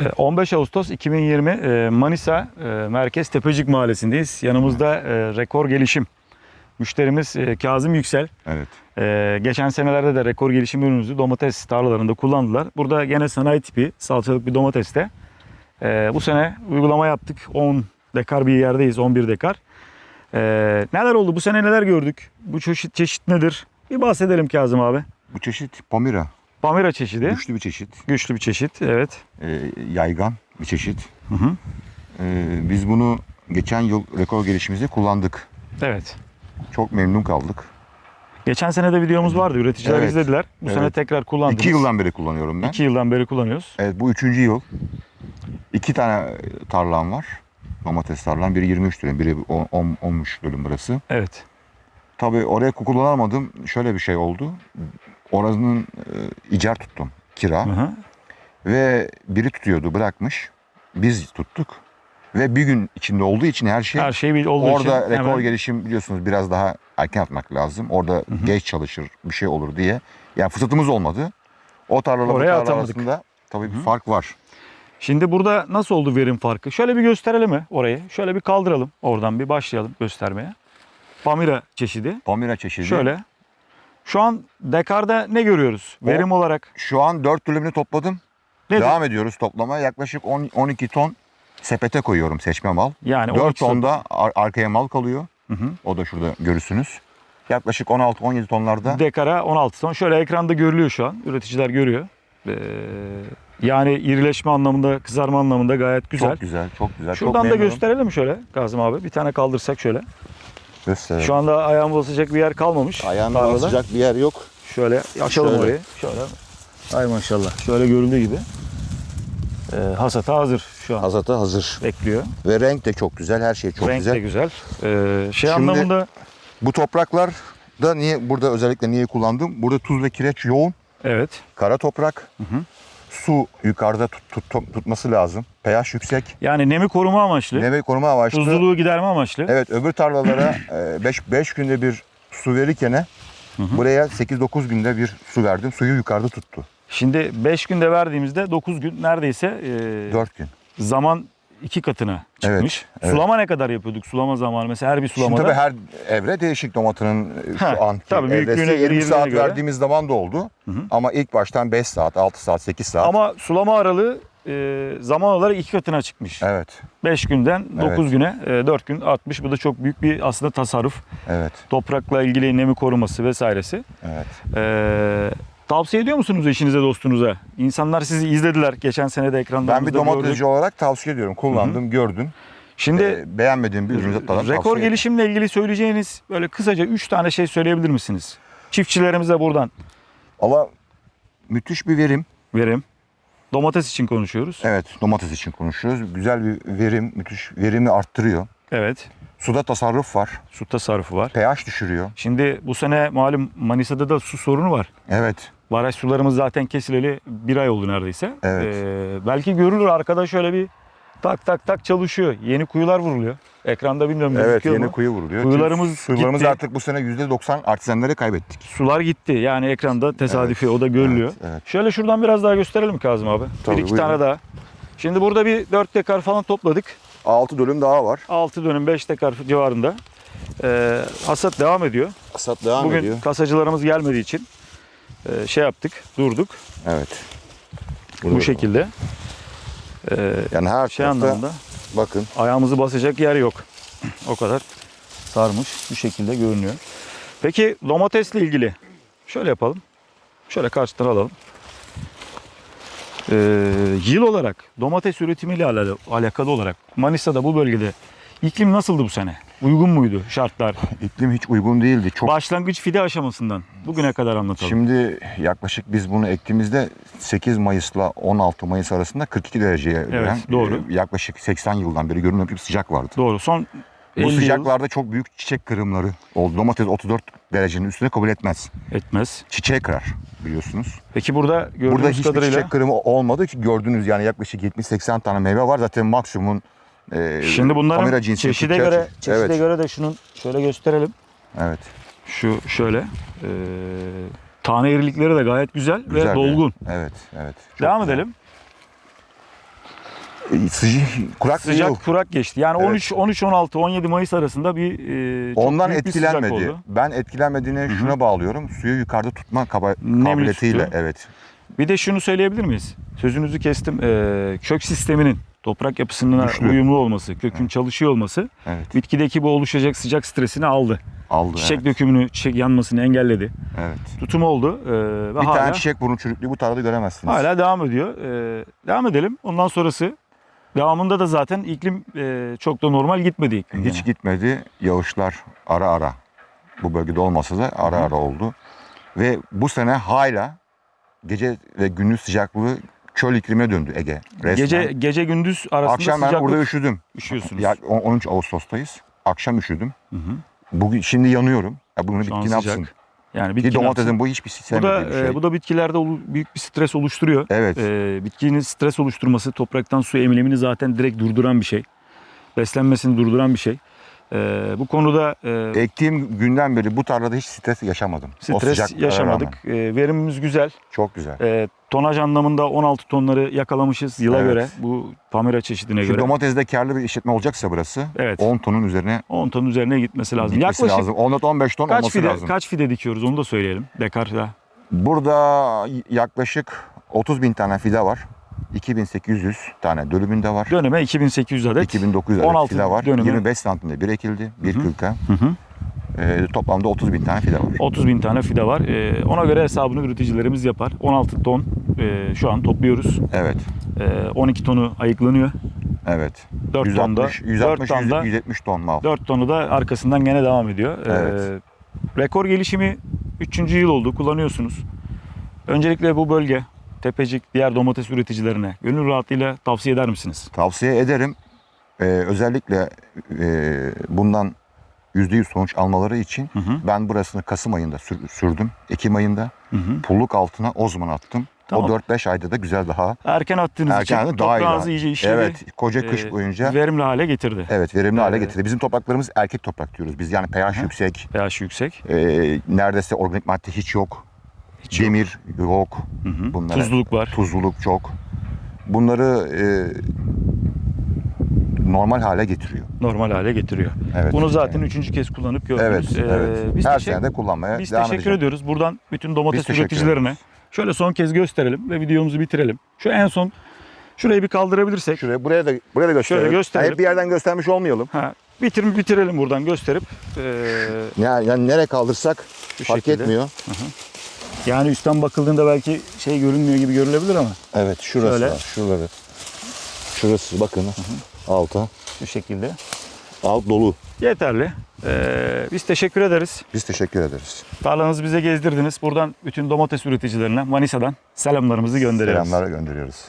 Ee, 15 Ağustos 2020 e, Manisa e, Merkez Tepecik Mahallesi'ndeyiz. Yanımızda e, rekor gelişim. Müşterimiz e, Kazım Yüksel. Evet. Geçen senelerde de rekor gelişim ürünümüzü domates tarlalarında kullandılar. Burada gene sanayi tipi salçalık bir domateste. Bu sene uygulama yaptık. 10 dekar bir yerdeyiz. 11 dekar. Neler oldu? Bu sene neler gördük? Bu çeşit, çeşit nedir? Bir bahsedelim Kazım abi. Bu çeşit Pomira. Pamira çeşidi. Güçlü bir çeşit. Güçlü bir çeşit. Evet. e, yaygan bir çeşit. Hı hı. E, biz bunu geçen yıl rekor gelişimizde kullandık. Evet. Çok memnun kaldık. Geçen sene de videomuz vardı. Üreticiler Evet. izlediler. Bu sene Evet. tekrar kullandınız. İki yıldan beri kullanıyorum ben. İki yıldan beri kullanıyoruz. Evet bu üçüncü yıl. İki tane tarlam var. Domates tarlam. Biri 23 dönüm, biri 10, 10, 13 dönüm burası. Evet. Tabii oraya kullanamadım. Şöyle bir şey oldu. Oranın e, icar tuttum. Kira. Hı hı. Ve biri tutuyordu bırakmış. Biz tuttuk. Ve bir gün içinde olduğu için her şey Her şey olduğu Orada için rekor hemen- gelişim biliyorsunuz biraz daha erken atmak lazım. Orada geç çalışır bir şey olur diye. Yani fırsatımız olmadı. O tarlalar Oraya tarla atamadık. arasında tabii bir fark var. Şimdi burada nasıl oldu verim farkı? Şöyle bir gösterelim mi orayı? Şöyle bir kaldıralım. Oradan bir başlayalım göstermeye. Pamira çeşidi. Pomira çeşidi. Şöyle. Şu an dekarda ne görüyoruz? O- Verim olarak Şu an 4 dönümünü topladım. nedir? Devam ediyoruz toplamaya. Yaklaşık 10, 12 ton sepete koyuyorum seçme mal. Yani 4 12 ton. ton da ar- arkaya mal kalıyor. Hı hı. O da şurada görürsünüz. Yaklaşık 16-17 tonlarda. Dekara 16 ton. Şöyle ekranda görülüyor şu an. Üreticiler görüyor. Ee, yani irileşme anlamında, kızarma anlamında gayet güzel. Çok güzel, çok güzel. çok Şuradan da memnunum. gösterelim şöyle Kazım abi. Bir tane kaldırsak şöyle. Gösterelim. Şu anda ayağım basacak bir yer kalmamış. Ayağında tarlada. basacak bir yer yok. Şöyle açalım Şöyle. orayı. Şöyle. Ay maşallah. Şöyle görüldüğü gibi. Ee, hasata hazır şu an. Hazata hazır. Bekliyor. Ve renk de çok güzel. Her şey çok Renk güzel. de güzel. Ee, şey Şimdi- anlamında Bu topraklar da niye burada özellikle niye kullandım? Burada tuz ve kireç yoğun. evet. Kara toprak. hı. Su yukarıda tut, tut- tut- tutması lazım. pH yüksek. Yani nemi koruma amaçlı. Neve koruma amaçlı. Tuzluluğu giderme amaçlı. Evet öbür tarlalara 5 günde bir su verirken buraya 8-9 günde bir su verdim. Suyu yukarıda tuttu. Şimdi 5 günde verdiğimizde 9 gün neredeyse e, 4 gün. zaman iki katına çıkmış. evet. Sulama ne kadar yapıyorduk? Sulama zamanı mesela her bir Şimdi sulamada. tabii her evre değişik domatının e, şu anki tabii büyüklüğüne evresi göre, 20 saat göre. verdiğimiz zaman da oldu. Ama ilk baştan 5 saat, 6 saat, 8 saat. Ama sulama aralığı e, zaman olarak iki katına çıkmış. Evet, 5 günden 9 Evet. güne e, 4 gün artmış. Bu da çok büyük bir aslında tasarruf. evet, Toprakla ilgili nemi koruması vesairesi. evet. Ee, tavsiye ediyor musunuz eşinize dostunuza? İnsanlar sizi izlediler geçen sene de ekranlarımızda Ben bir domatesci olarak tavsiye ediyorum. Kullandım, gördüm. Şimdi Ee, beğenmediğim bir ürünü zaten tavsiye rekor gelişimle ilgili söyleyeceğiniz böyle kısaca 3 tane şey söyleyebilir misiniz? Çiftçilerimize buradan Valla müthiş bir verim. verim. Domates için konuşuyoruz. Evet, domates için konuşuyoruz. Güzel bir verim, müthiş verimi arttırıyor. Evet. Suda tasarruf var. Su tasarrufu var. pH düşürüyor. Şimdi bu sene malum Manisa'da da su sorunu var. Evet, Baraj sularımız zaten kesileli bir ay oldu neredeyse. Evet. Ee, belki görülür arkada şöyle bir tak tak tak çalışıyor. Yeni kuyular vuruluyor. Ekranda bilmiyorum evet yeni mu? kuyu vuruluyor. Kuyularımız Sularımız gitti. artık bu sene %90 artizanları kaybettik. Sular gitti. Yani ekranda tesadüfi o da görülüyor. Evet, evet. Şöyle şuradan biraz daha gösterelim Kazım abi. Tabii, bir iki buyurun. tane daha. Şimdi burada bir 4 dekar falan topladık. 6 dönüm daha var. 6 dönüm 5 dekar civarında. Ee, hasat devam ediyor. Hasat devam Bugün ediyor. kasacılarımız gelmediği için e, şey yaptık, durduk Evet. bu Burada. şekilde. Ee, Yani her şey tarafta anlamında bakın ayağımızı basacak yer yok. O kadar sarmış bu şekilde görünüyor. Peki domatesle ilgili şöyle yapalım. Şöyle karşıdan alalım. Ee, yıl olarak domates üretimiyle ala- alakalı olarak Manisa'da bu bölgede iklim nasıldı bu sene? Uygun muydu şartlar? iklim hiç uygun değildi. Çok Başlangıç fide aşamasından bugüne kadar anlatalım. Şimdi yaklaşık biz bunu ektiğimizde 8 Mayıs'la 16 Mayıs arasında 42 dereceye gören, doğru. e, yaklaşık 80 yıldan beri görünmeyen bir sıcak vardı. Doğru. Son Bu 50 yıl sıcaklarda çok büyük çiçek kırımları oldu. Domates 34 derecenin üstüne kabul etmez. etmez. Çiçeği kırar biliyorsunuz. Peki burada gördüğümüz Burada hiçbir kadarıyla çiçek kırımı olmadı ki gördüğünüz yani yaklaşık 70-80 tane meyve var. Zaten maksimum e, Şimdi bunların Pamira cinsi çeşide Türkçe- göre çeşide evet, göre de şunun şöyle gösterelim. evet. Şu şöyle e, tane irilikleri de gayet güzel, ve Güzel dolgun. Evet, evet. Çok Devam güzel. edelim. E, Sıcak, kurak Sıcak yok. kurak geçti. Yani Evet. 13 13 16 17 Mayıs arasında bir e, Ondan bir etkilenmedi. oldu. Ben etkilenmediğine şuna bağlıyorum. Suyu yukarıda tutma kaba- kabiliyetiyle. Evet. Bir de şunu söyleyebilir miyiz? Sözünüzü kestim. E, kök sisteminin toprak yapısına Güçlü. uyumlu olması, kökün çalışıyor olması Evet. bitkideki bu oluşacak sıcak stresini aldı. Aldı. Çiçek evet. dökümünü, çiçek yanmasını engelledi. evet. Tutum oldu e, ve Bir hala tane çiçek burnu çürüklüğü bu tarlada göremezsiniz. hala devam ediyor. E, devam edelim. Ondan sonrası devamında da zaten iklim e, çok da normal gitmedi iklim. Hiç gene. gitmedi. Yağışlar ara ara. Bu bölgede olmasa da ara ara oldu. Ve bu sene hala gece ve gündüz sıcaklığı çöl iklimine döndü Ege. Resmen. Gece gece gündüz arasında Akşam ben burada üşüdüm. üşüyorsunuz. Ya, on- 13 Ağustos'tayız. Akşam üşüdüm. Hı hı. Bugün şimdi yanıyorum. Ya bunu bitki ne yapsın? Yani Ki bitki domatesin bu hiçbir bu da bir şey. e, bu da bitkilerde büyük bir stres oluşturuyor. evet. E, bitkinin stres oluşturması topraktan su emilimini zaten direkt durduran bir şey. Beslenmesini durduran bir şey. E, bu konuda e, Ektiğim günden beri bu tarlada hiç stres yaşamadım. O stres yaşamadık. rağmen. E, verimimiz güzel. Çok güzel. E, tonaj anlamında 16 tonları yakalamışız yıla Evet. göre. Bu Pamira çeşidine Şu göre. domatesde karlı bir işletme olacaksa burası Evet. 10 tonun üzerine 10 ton üzerine gitmesi lazım. gitmesi Yaklaşık lazım. 10-15 ton kaç olması fide lazım. kaç fide dikiyoruz onu da söyleyelim. Dekarda. Burada yaklaşık 30 bin tane fide var. 2800 tane dönümünde var. Döneme 2800 adet. 2900 adet 16 fide var. dönüme. 25 santimde bir ekildi. Bir Hı hı. kırka. Hı hı. Ee, toplamda 30 bin tane fide var. 30 bin tane fide var. Ee, ona göre hesabını üreticilerimiz yapar. 16 ton e, şu an topluyoruz. Evet. Ee, 12 tonu ayıklanıyor. Evet. 4 tonda 160, 160 4 tonda 170 ton mal. 4 tonu da arkasından gene devam ediyor. Evet. rekor gelişimi 3. yıl oldu. Kullanıyorsunuz. Öncelikle bu bölge Tepecik diğer domates üreticilerine gönül rahatlığıyla tavsiye eder misiniz? Tavsiye ederim. Ee, özellikle e, bundan %100 sonuç almaları için Hı hı. ben burasını Kasım ayında sür- sürdüm. Ekim ayında Hı hı. pulluk altına ozman attım. Tamam. O 4-5 ayda da güzel daha Erken attığınız erken için daha toprağınızı iyice işledi. Evet, koca kış Ee, boyunca Verimli hale getirdi. evet verimli hale Ee, getirdi. Bizim topraklarımız erkek toprak diyoruz. Biz yani pH Hı. yüksek, pH yüksek. e, neredeyse organik madde hiç yok. Hiç yok. Demir yok. Hı hı. Bunlara- Tuzluluk var. Tuzluluk çok. Bunları e, normal hale getiriyor. normal hale getiriyor. Evet. Bunu zaten üçüncü kez kullanıp gördünüz. Evet, Ee, evet. Biz, Her teşekkür, sene de kullanmaya biz devam teşekkür edeceğim. ediyoruz. Buradan bütün domates Biz teşekkür üreticilerine şöyle son kez gösterelim ve videomuzu bitirelim. Şu en son şurayı bir kaldırabilirsek. Şuraya buraya da buraya da gösterelim. gösterelim. Hep bir yerden göstermiş olmayalım. Ha, bitir, bitirelim buradan gösterip. ee, Yani, yani nereye kaldırsak Şu fark şekilde. etmiyor. Yani üstten bakıldığında belki şey görünmüyor gibi görülebilir ama Evet şurası Şöyle. var. Şuraları. Şurası bakın. Alta. bu şekilde. Alt dolu. Yeterli. Ee, biz teşekkür ederiz. Biz teşekkür ederiz. Tarlanızı bize gezdirdiniz. Buradan bütün domates üreticilerine Manisa'dan selamlarımızı gönderiyoruz. Selamlar gönderiyoruz.